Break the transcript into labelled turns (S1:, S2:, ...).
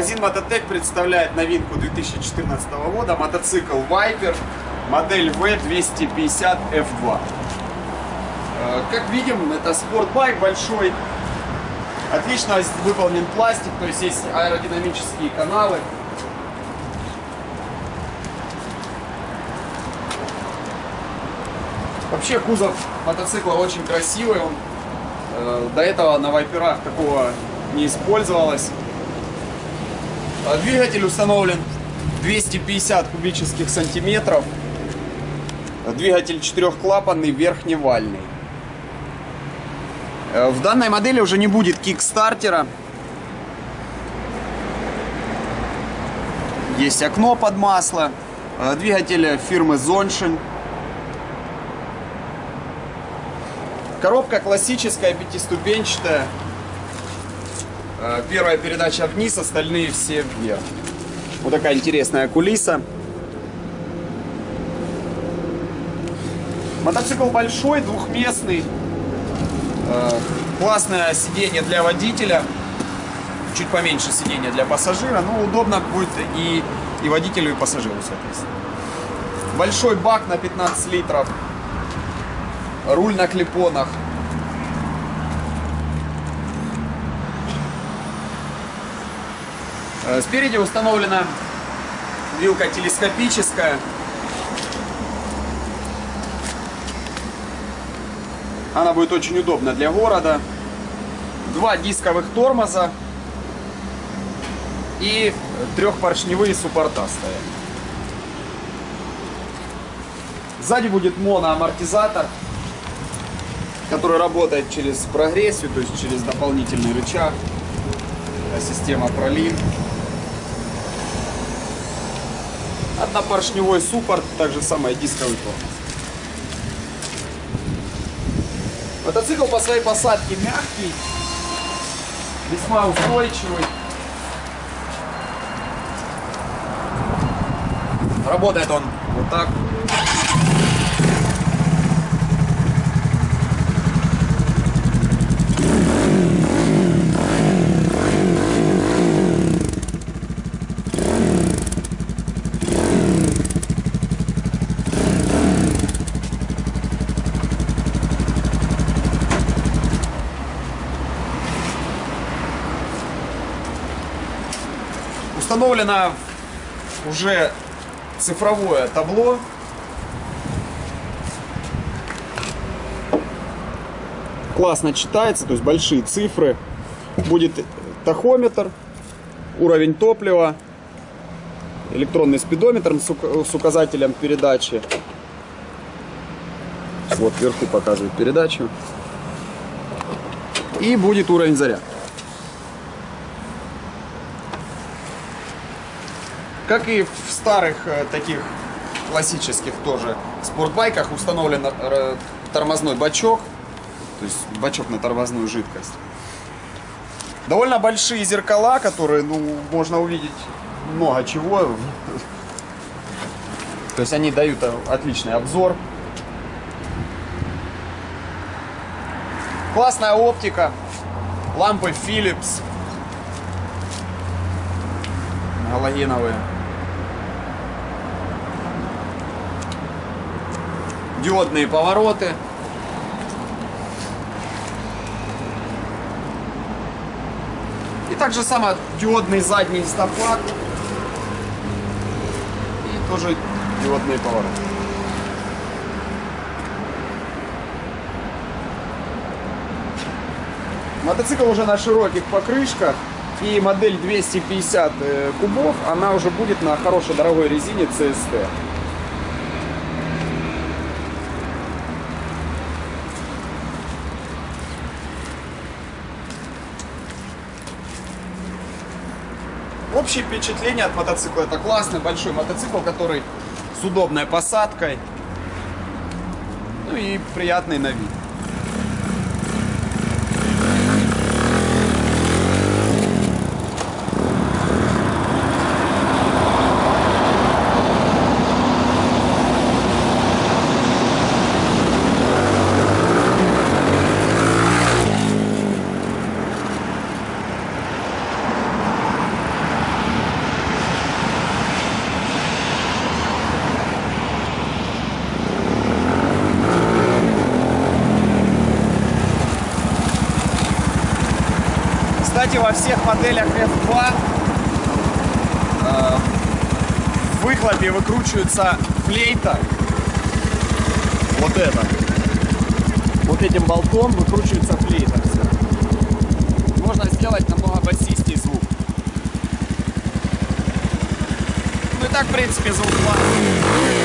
S1: Магазин Мототек представляет новинку 2014 года, мотоцикл Viper, модель V250F2. Э, Как видим, это спортбайк большой, отлично выполнен пластик, то есть есть аэродинамические каналы. Вообще кузов мотоцикла очень красивый, он э, до этого на вайперах такого не использовалось. А Двигатель установлен 250 кубических сантиметров. Двигатель четырехклапанный, верхневальный. Э, В данной модели уже не будет кикстартера. Есть окно под масло. Э, Двигатель фирмы Zonshine. Коробка классическая, пятиступенчатая. Э, Первая передача вниз, остальные все вверх. Вот такая интересная кулиса. Мотоцикл большой, двухместный. Э, Классное сиденье для водителя. Чуть поменьше сиденья для пассажира. Но удобно будет и, и водителю, и пассажиру, соответственно. Большой бак на 15 литров. Руль на клепонах. Спереди установлена вилка телескопическая. Она будет очень удобна для города. Два дисковых тормоза и трехпоршневые суппорта стоят. Сзади будет моноамортизатор, который работает через прогрессию, то есть через дополнительный рычаг. Э, Система пролив. Однопоршневой суппорт, также самое дисковый тормоз. Мотоцикл по своей посадке мягкий, весьма устойчивый. Работает он вот так. Установлено уже цифровое табло. Классно читается, то есть большие цифры. Будет тахометр, уровень топлива, электронный спидометр с ук- с указателем передачи. Вот вверху показывает передачу. И будет уровень заряда. Как и в старых э, таких классических тоже спортбайках установлен э, тормозной бачок, то есть бачок на тормозную жидкость. Довольно большие зеркала, которые, ну, можно увидеть много чего. То есть они дают э, отличный обзор. Классная оптика, лампы Philips, галогеновые. Диодные повороты. И также само диодный задний стопак. И тоже диодные повороты. Мотоцикл уже на широких покрышках. И модель 250 э, кубов, она уже будет на хорошей дорогой резине CST. Общее впечатление от мотоцикла это классный большой мотоцикл, который с удобной посадкой, ну и приятный на вид. Кстати, во всех моделях F2 э, в выхлопе выкручивается флейта. Вот это. Вот этим болтом выкручивается флейта. Можно сделать намного басистей звук. Ну и так, в принципе, звук классный.